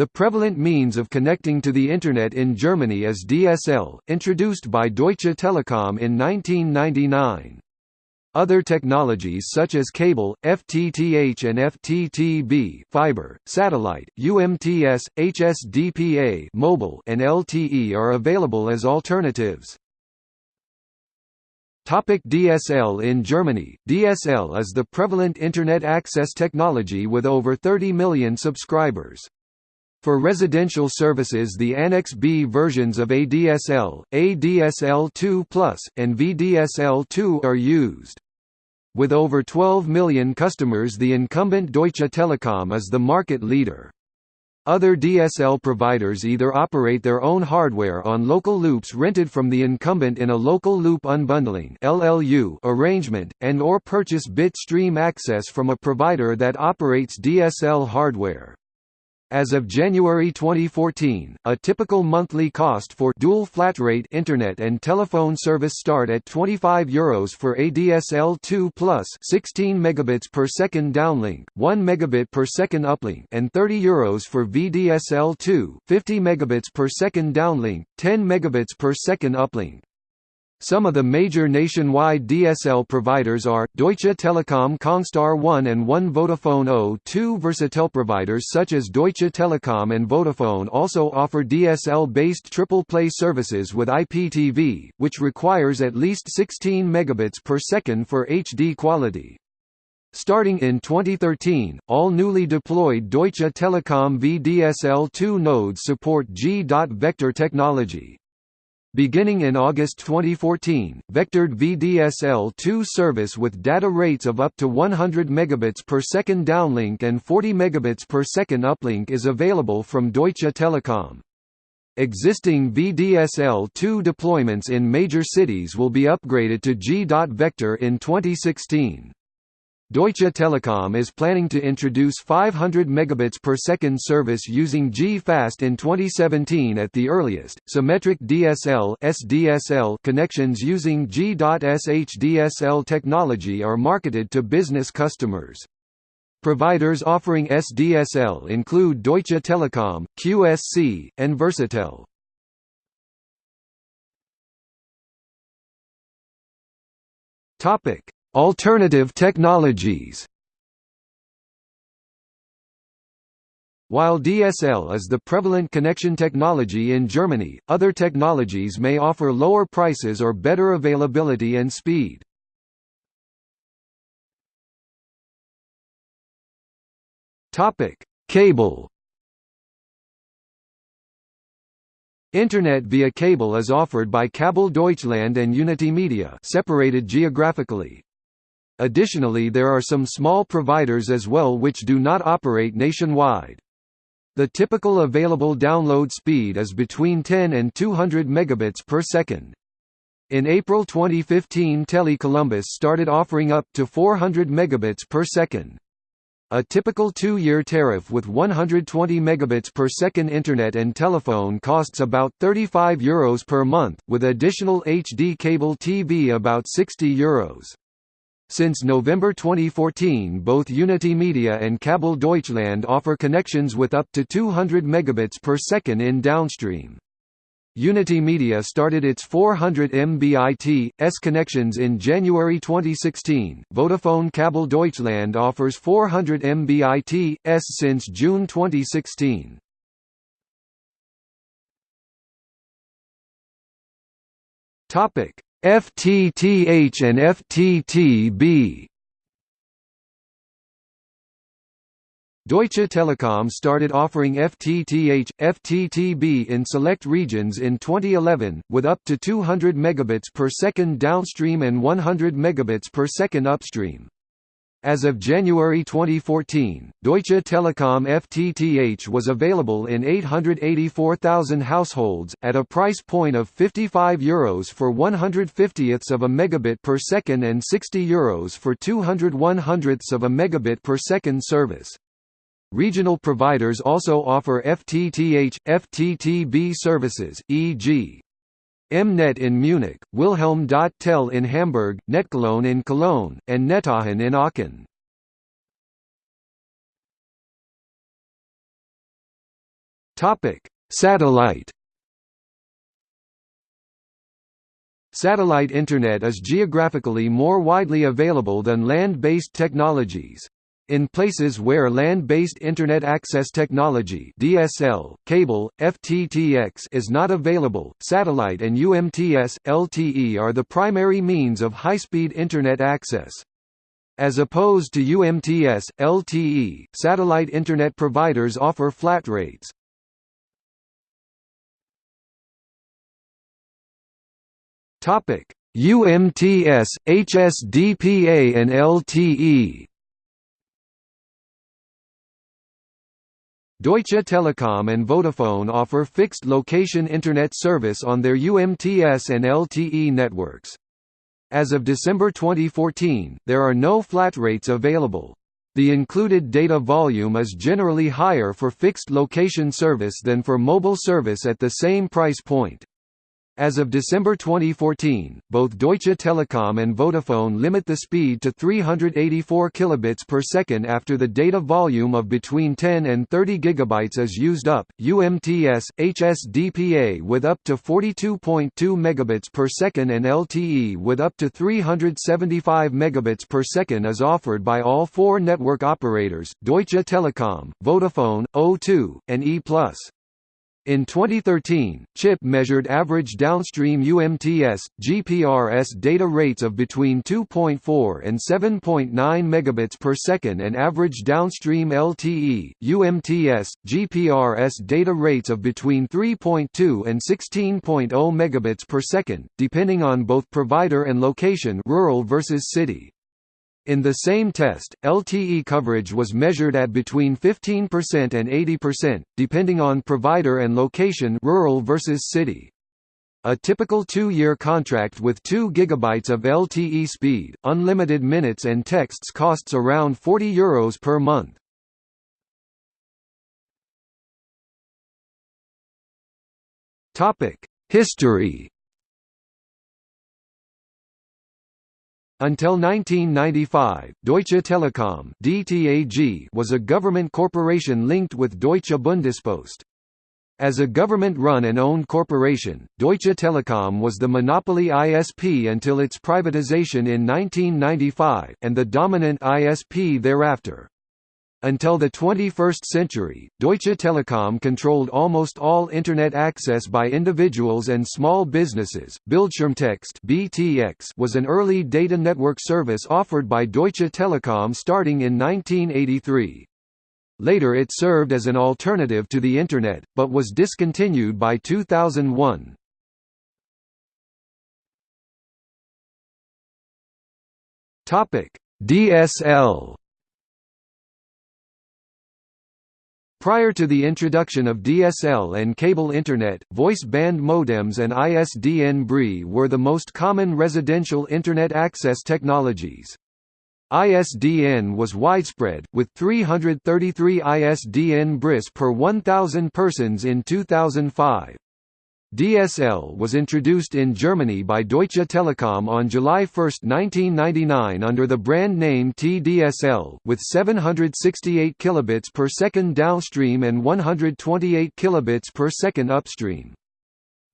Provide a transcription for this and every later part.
The prevalent means of connecting to the Internet in Germany is DSL, introduced by Deutsche Telekom in 1999. Other technologies such as cable, FTTH and FTTB fiber, satellite, UMTS, HSDPA mobile and LTE are available as alternatives. Topic DSL In Germany, DSL is the prevalent Internet access technology with over 30 million subscribers. For residential services the Annex B versions of ADSL, ADSL2+, and VDSL2 are used. With over 12 million customers the incumbent Deutsche Telekom is the market leader. Other DSL providers either operate their own hardware on local loops rented from the incumbent in a local loop unbundling (LLU) arrangement and or purchase bit stream access from a provider that operates DSL hardware. As of January 2014, a typical monthly cost for dual flat rate internet and telephone service start at €25 Euros for ADSL2 plus 16 megabits per second downlink, 1 megabit per second uplink, and 30 Euros for VDSL2, 50 megabits per second downlink, 10 megabits per second uplink. Some of the major nationwide DSL providers are, Deutsche Telekom Congstar 1 and 1 Vodafone O2 Versatel providers such as Deutsche Telekom and Vodafone also offer DSL-based triple play services with IPTV, which requires at least 16 megabits per second for HD quality. Starting in 2013, all newly deployed Deutsche Telekom VDSL2 nodes support G.Vector technology. Beginning in August 2014, vectored VDSL2 service with data rates of up to 100 megabits per second downlink and 40 megabits per second uplink is available from Deutsche Telekom. Existing VDSL2 deployments in major cities will be upgraded to G.Vector in 2016. Deutsche Telekom is planning to introduce 500 megabits per second service using G.fast in 2017 at the earliest. Symmetric DSL (SDSL) connections using G.SHDSL technology are marketed to business customers. Providers offering SDSL include Deutsche Telekom, QSC, and Versatel. Topic: Alternative technologies While DSL is the prevalent connection technology in Germany, other technologies may offer lower prices or better availability and speed. Cable Internet via cable is offered by Kabel Deutschland and Unitymedia separated geographically. Additionally there are some small providers as well which do not operate nationwide. The typical available download speed is between 10 and 200 megabits per second. In April 2015 Tele Columbus started offering up to 400 megabits per second. A typical two-year tariff with 120 megabits per second internet and telephone costs about 35 euros per month, with additional HD cable TV about 60 euros. Since November 2014 both Unitymedia and Kabel Deutschland offer connections with up to 200 megabits per second in downstream. Unitymedia started its 400 Mbit/s connections in January 2016. Vodafone Kabel Deutschland offers 400 Mbit/s since June 2016. Topic: FTTH and FTTB Deutsche Telekom started offering FTTH, FTTB in select regions in 2011, with up to 200 megabits per second downstream and 100 megabits per second upstream. As of January 2014, Deutsche Telekom FTTH was available in 884,000 households, at a price point of €55 Euros for 150ths of a megabit per second and 60 Euros for 200 100ths of a megabit per second service. Regional providers also offer FTTH, FTTB services, e.g. M-net in Munich, Wilhelm.tel in Hamburg, Netcologne in Cologne, and NetAachen in Aachen. Topic: Satellite Satellite Internet is geographically more widely available than land-based technologies. In places where land-based Internet access technology DSL, cable, FTTX is not available, satellite and UMTS, LTE are the primary means of high-speed Internet access. As opposed to UMTS, LTE, satellite Internet providers offer flat rates. Topic: UMTS, HSDPA and LTE Deutsche Telekom and Vodafone offer fixed location Internet service on their UMTS and LTE networks. As of December 2014, there are no flat rates available. The included data volume is generally higher for fixed location service than for mobile service at the same price point. As of December 2014, both Deutsche Telekom and Vodafone limit the speed to 384 kilobits per second after the data volume of between 10 and 30 gigabytes is used up. UMTS, HSDPA with up to 42.2 megabits per second and LTE with up to 375 megabits per second is offered by all four network operators: Deutsche Telekom, Vodafone, O2, and E+. In 2013, CHIP measured average downstream UMTS, GPRS data rates of between 2.4 and 7.9 megabits per second and average downstream LTE, UMTS, GPRS data rates of between 3.2 and 16.0 megabits per second, depending on both provider and location rural versus city. In the same test, LTE coverage was measured at between 15% and 80%, depending on provider and location rural versus city. A typical two-year contract with 2 GB of LTE speed, unlimited minutes and texts costs around €40 Euros per month. History Until 1995, Deutsche Telekom (DTAG) was a government corporation linked with Deutsche Bundespost. As a government-run and owned corporation, Deutsche Telekom was the monopoly ISP until its privatization in 1995, and the dominant ISP thereafter. Until the 21st century, Deutsche Telekom controlled almost all Internet access by individuals and small businesses. Bildschirmtext (BTX) was an early data network service offered by Deutsche Telekom starting in 1983. Later it served as an alternative to the Internet, but was discontinued by 2001. DSL Prior to the introduction of DSL and cable Internet, voice band modems and ISDN BRI were the most common residential Internet access technologies. ISDN was widespread, with 333 ISDN BRIS per 1,000 persons in 2005. DSL was introduced in Germany by Deutsche Telekom on July 1, 1999 under the brand name TDSL, with 768 kilobits per second downstream and 128 kilobits per second upstream.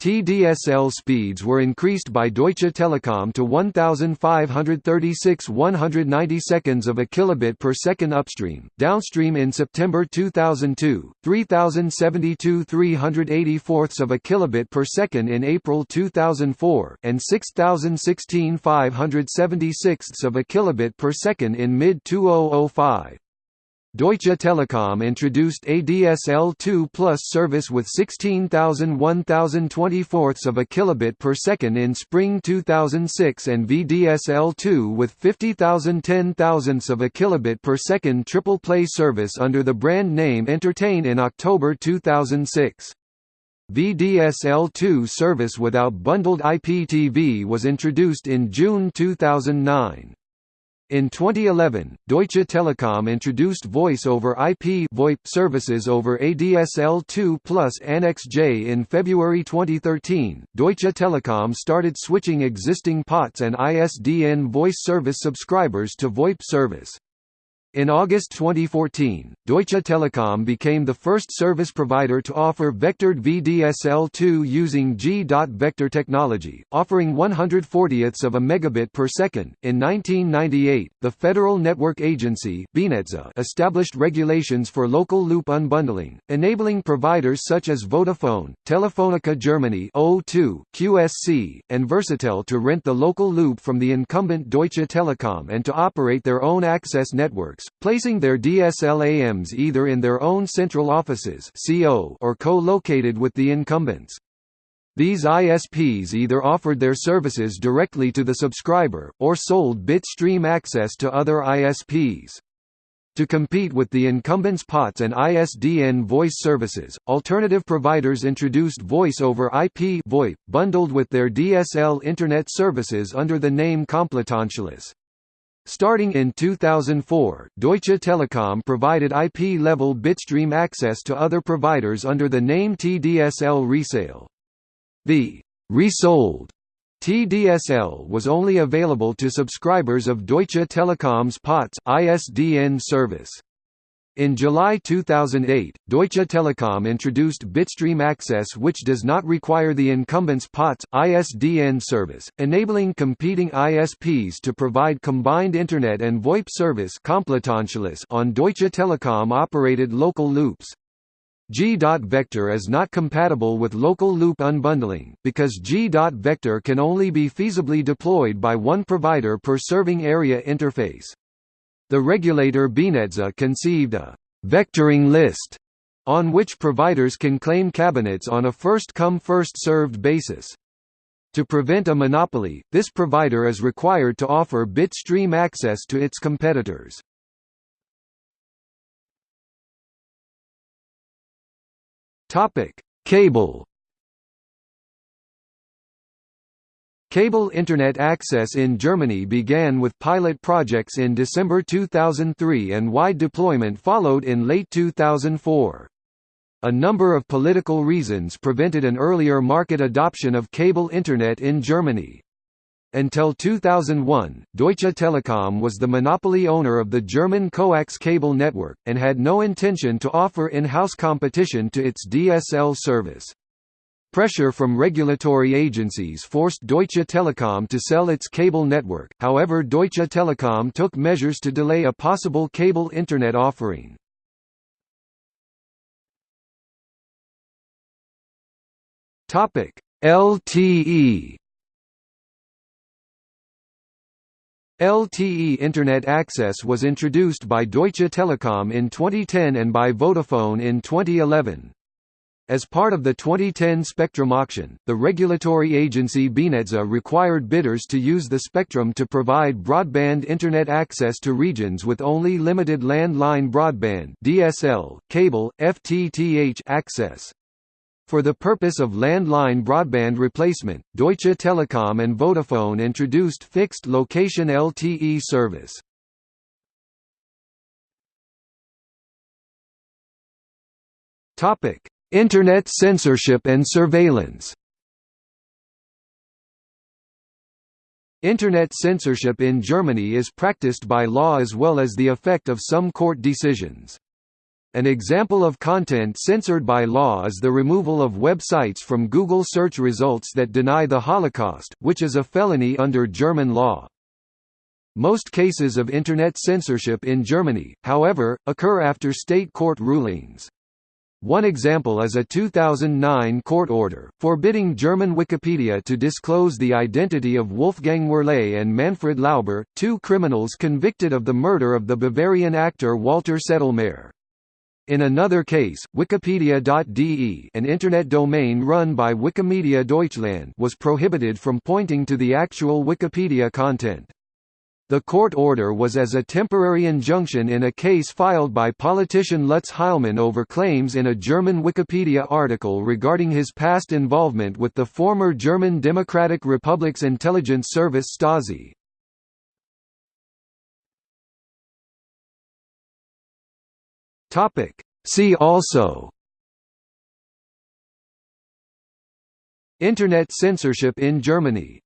TDSL speeds were increased by Deutsche Telekom to 1536 190 seconds of a kilobit per second upstream, downstream in September 2002, 3072 384 of a kilobit per second in April 2004, and 6016 576 of a kilobit per second in mid-2005. Deutsche Telekom introduced ADSL2 Plus service with 16,000 1024 of a kilobit per second in spring 2006 and VDSL2 with 50,000 10 thousandths of a kilobit per second triple play service under the brand name Entertain in October 2006. VDSL2 service without bundled IPTV was introduced in June 2009. In 2011, Deutsche Telekom introduced Voice over IP VoIP services over ADSL2 Plus Annex J in February 2013. Deutsche Telekom started switching existing POTS and ISDN voice service subscribers to VoIP service. In August 2014, Deutsche Telekom became the first service provider to offer vectored VDSL2 using G.vector technology, offering 140ths of a megabit per second. In 1998, the Federal Network Agency established regulations for local loop unbundling, enabling providers such as Vodafone, Telefonica Germany O2, QSC, and Versatel to rent the local loop from the incumbent Deutsche Telekom and to operate their own access networks placing their DSLAMs either in their own central offices or co-located with the incumbents. These ISPs either offered their services directly to the subscriber, or sold bitstream access to other ISPs. To compete with the incumbents' POTS and ISDN voice services, alternative providers introduced Voice over IP VoIP, bundled with their DSL Internet services under the name Komplettanschluss. Starting in 2004, Deutsche Telekom provided IP-level bitstream access to other providers under the name TDSL Resale. The «resold» TDSL was only available to subscribers of Deutsche Telekom's POTS ISDN service. In July 2008, Deutsche Telekom introduced Bitstream Access which does not require the incumbent's POTS, ISDN service, enabling competing ISPs to provide combined Internet and VoIP service on Deutsche Telekom-operated local loops. G.vector is not compatible with local loop unbundling, because G.vector can only be feasibly deployed by one provider per serving area interface. The regulator BNetzA conceived a «vectoring list» on which providers can claim cabinets on a first-come first-served basis. To prevent a monopoly, this provider is required to offer bitstream access to its competitors. Cable Cable Internet access in Germany began with pilot projects in December 2003 and wide deployment followed in late 2004. A number of political reasons prevented an earlier market adoption of cable Internet in Germany. Until 2001, Deutsche Telekom was the monopoly owner of the German coax cable network, and had no intention to offer in-house competition to its DSL service. Pressure from regulatory agencies forced Deutsche Telekom to sell its cable network, however Deutsche Telekom took measures to delay a possible cable Internet offering. LTE LTE Internet access was introduced by Deutsche Telekom in 2010 and by Vodafone in 2011. As part of the 2010 spectrum auction, the regulatory agency BNetzA required bidders to use the spectrum to provide broadband Internet access to regions with only limited landline broadband DSL, cable, FTTH access. For the purpose of landline broadband replacement, Deutsche Telekom and Vodafone introduced fixed location LTE service. Topic: Internet censorship and surveillance Internet censorship in Germany is practiced by law as well as the effect of some court decisions. An example of content censored by law is the removal of websites from Google search results that deny the Holocaust, which is a felony under German law. Most cases of Internet censorship in Germany, however, occur after state court rulings. One example is a 2009 court order, forbidding German Wikipedia to disclose the identity of Wolfgang Werlé and Manfred Lauber, two criminals convicted of the murder of the Bavarian actor Walter Sedlmayr. In another case, Wikipedia.de an internet domain run by Wikimedia Deutschland was prohibited from pointing to the actual Wikipedia content. The court order was as a temporary injunction in a case filed by politician Lutz Heilmann over claims in a German Wikipedia article regarding his past involvement with the former German Democratic Republic's intelligence service Stasi. See also Internet censorship in Germany